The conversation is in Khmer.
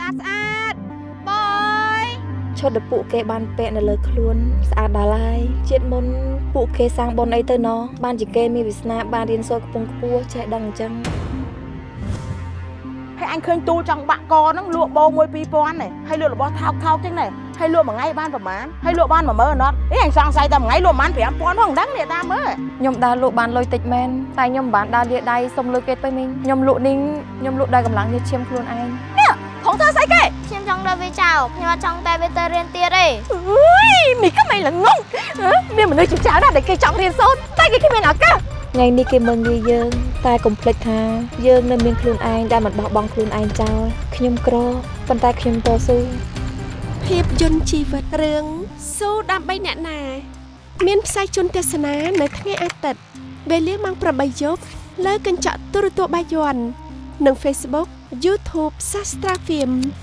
ស្អាតស្អាតបយឈុតដែលពួកគេបានពាក់នៅលើខ្លួនស្អាតដល់ហើយជាតិមុនពួកគេសាងបុណ្យអីទៅណោះបានជាគេមានវាសនាបានរៀនសូត្រកំពុងខ្ពស់ចេះដឹងអញ្ចឹងហើយអញឃើញទូលចង់បាក់កហ្នឹងលក់បោមួយ2000នេះហើយលក់របស់ថោកថោកចឹងនេះហើយលក់មួយថ្ងៃបានប្រហែលហើយលក់បាន10000អត់អីអញសង្ស័យតែមួយថ្ងៃលក់ប្រហែល5000ផងមិនដឹងនេះតាមមើលខ្ញុំដើរលក់បានលុយតិចមែនតែខ្ញុំមិនបានដើរលាដៃសុំលុយគេទៅមីងខ្ញុំលក់នេះខ្ញុំលក់ដោយកម្លាំងញើសឈាមខ្លួនឯង ផងធ្វើស្អីគេខ្ញុំចង់លើវាចោលខ្ញុំអត់ចង់តែវាទៅរៀនទៀតទេអើយមីក៏មិនល្ងងហ៎មានមនុស្សជាច្រើនណាស់ដែលគេចង់រៀនសូត្រតែគេគ្មានឱកាសថ្ងៃនេះគេមើងងាយយើង តែកុំភ្លេចថាយើងនៅមានខ្លួនឯងដែលមិនបោះបង់ខ្លួនឯងចោលខ្ញុំក្រប៉ុន្តែខ្ញុំតស៊ូភាពយន្តជីវិតរឿងស៊ូដើម្បីអ្នកណា មានផ្សាយជូនទស្សនានៅថ្ងៃអាទិត្យវេលាម៉ោង8យប់លើកញ្ចក់ទូរទស្សន៍បាយ័ននិង Facebook YouTube Sastra Film